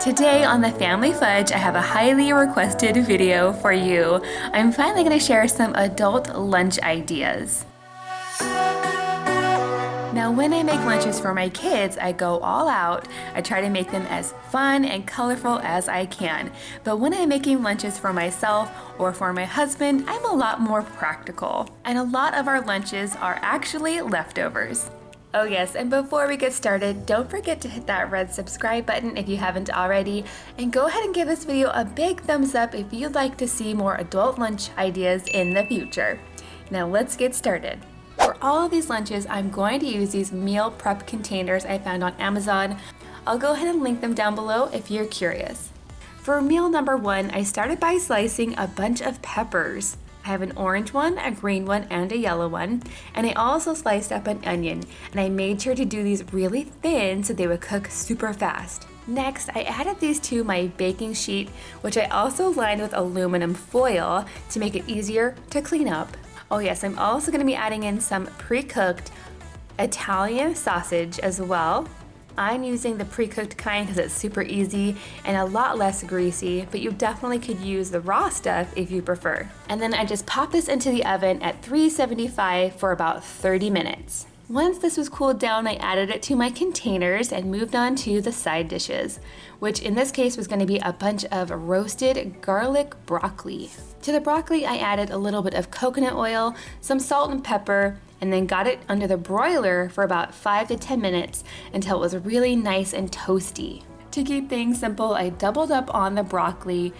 Today on the Family Fudge, I have a highly requested video for you. I'm finally to share some adult lunch ideas. Now when I make lunches for my kids, I go all out. I try to make them as fun and colorful as I can. But when I'm making lunches for myself or for my husband, I'm a lot more practical. And a lot of our lunches are actually leftovers. Oh yes, and before we get started, don't forget to hit that red subscribe button if you haven't already, and go ahead and give this video a big thumbs up if you'd like to see more adult lunch ideas in the future. Now let's get started. For all of these lunches, I'm going to use these meal prep containers I found on Amazon. I'll go ahead and link them down below if you're curious. For meal number one, I started by slicing a bunch of peppers. I have an orange one, a green one, and a yellow one. And I also sliced up an onion, and I made sure to do these really thin so they would cook super fast. Next, I added these to my baking sheet, which I also lined with aluminum foil to make it easier to clean up. Oh yes, I'm also gonna be adding in some pre-cooked Italian sausage as well. I'm using the pre-cooked kind because it's super easy and a lot less greasy, but you definitely could use the raw stuff if you prefer. And then I just pop this into the oven at 375 for about 30 minutes. Once this was cooled down, I added it to my containers and moved on to the side dishes, which in this case was gonna be a bunch of roasted garlic broccoli. To the broccoli, I added a little bit of coconut oil, some salt and pepper, and then got it under the broiler for about 5 to 10 minutes until it was really nice and toasty. To keep things simple, I doubled up on the broccoli.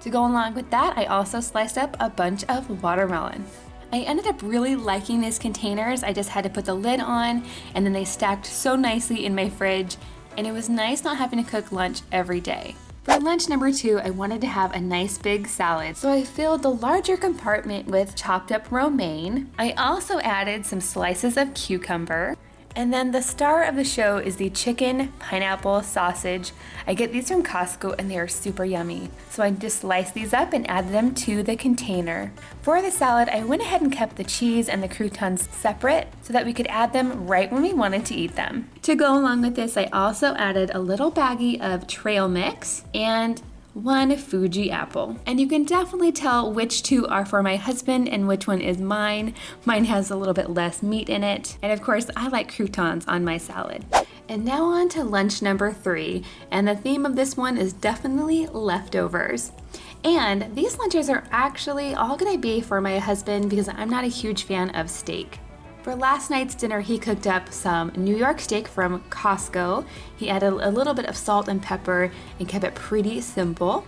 To go along with that, I also sliced up a bunch of watermelon. I ended up really liking these containers. I just had to put the lid on and then they stacked so nicely in my fridge and it was nice not having to cook lunch every day. For lunch number two, I wanted to have a nice big salad, so I filled the larger compartment with chopped up romaine. I also added some slices of cucumber, and then the star of the show is the chicken pineapple sausage. I get these from Costco and they are super yummy. So I just slice these up and add them to the container. For the salad, I went ahead and kept the cheese and the croutons separate so that we could add them right when we wanted to eat them. To go along with this, I also added a little baggie of trail mix and one Fuji apple. And you can definitely tell which two are for my husband and which one is mine. Mine has a little bit less meat in it. And of course, I like croutons on my salad. And now on to lunch number three. And the theme of this one is definitely leftovers. And these lunches are actually all gonna be for my husband because I'm not a huge fan of steak. For last night's dinner, he cooked up some New York steak from Costco. He added a little bit of salt and pepper and kept it pretty simple.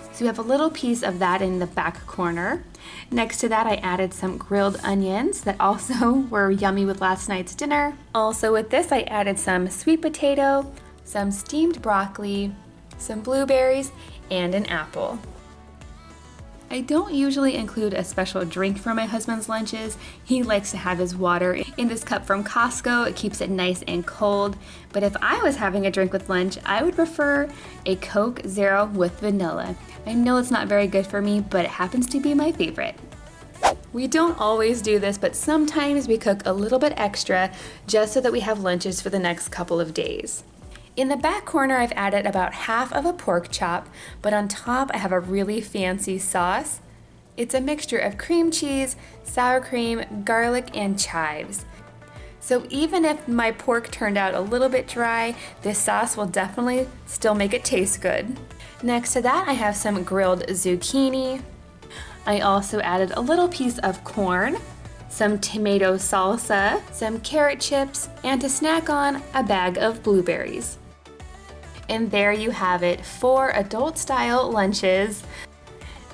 So we have a little piece of that in the back corner. Next to that, I added some grilled onions that also were yummy with last night's dinner. Also with this, I added some sweet potato, some steamed broccoli, some blueberries, and an apple. I don't usually include a special drink for my husband's lunches. He likes to have his water in this cup from Costco. It keeps it nice and cold. But if I was having a drink with lunch, I would prefer a Coke Zero with vanilla. I know it's not very good for me, but it happens to be my favorite. We don't always do this, but sometimes we cook a little bit extra just so that we have lunches for the next couple of days. In the back corner, I've added about half of a pork chop, but on top I have a really fancy sauce. It's a mixture of cream cheese, sour cream, garlic, and chives. So even if my pork turned out a little bit dry, this sauce will definitely still make it taste good. Next to that, I have some grilled zucchini. I also added a little piece of corn, some tomato salsa, some carrot chips, and to snack on, a bag of blueberries. And there you have it, four adult style lunches.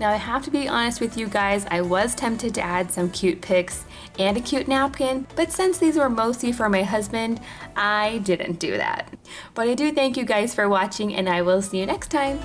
Now I have to be honest with you guys, I was tempted to add some cute picks and a cute napkin, but since these were mostly for my husband, I didn't do that. But I do thank you guys for watching and I will see you next time.